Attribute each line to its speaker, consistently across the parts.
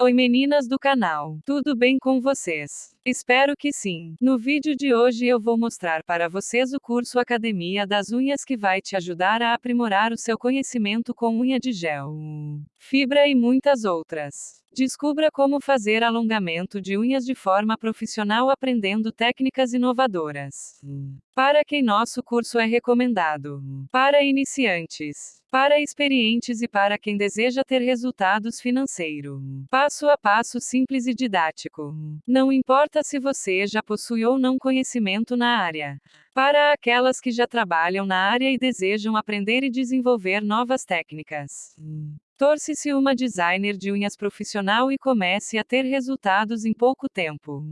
Speaker 1: Oi meninas do canal, tudo bem com vocês? Espero que sim. No vídeo de hoje eu vou mostrar para vocês o curso Academia das Unhas que vai te ajudar a aprimorar o seu conhecimento com unha de gel, fibra e muitas outras. Descubra como fazer alongamento de unhas de forma profissional aprendendo técnicas inovadoras. Para quem nosso curso é recomendado. Para iniciantes, para experientes e para quem deseja ter resultados financeiros. Passo a passo simples e didático. Não importa se você já possui ou não conhecimento na área. Para aquelas que já trabalham na área e desejam aprender e desenvolver novas técnicas. Torce-se uma designer de unhas profissional e comece a ter resultados em pouco tempo.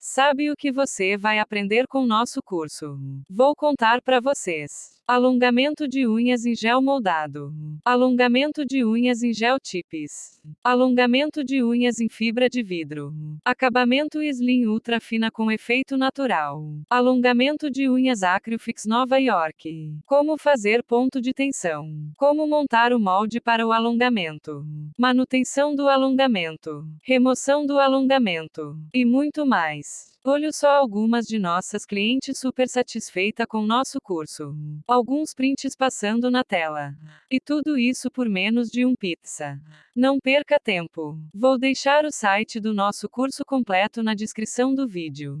Speaker 1: Sabe o que você vai aprender com nosso curso? Vou contar para vocês. Alongamento de unhas em gel moldado. Alongamento de unhas em gel tips. Alongamento de unhas em fibra de vidro. Acabamento Slim Ultra Fina com efeito natural. Alongamento de unhas Acryfix Nova York. Como fazer ponto de tensão. Como montar o molde para o alongamento. Manutenção do alongamento. Remoção do alongamento. E muito mais. Olho só algumas de nossas clientes super satisfeita com nosso curso. Alguns prints passando na tela. E tudo isso por menos de um pizza. Não perca tempo. Vou deixar o site do nosso curso completo na descrição do vídeo.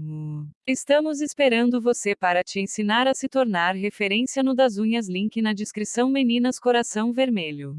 Speaker 1: Estamos esperando você para te ensinar a se tornar referência no das unhas link na descrição meninas coração vermelho.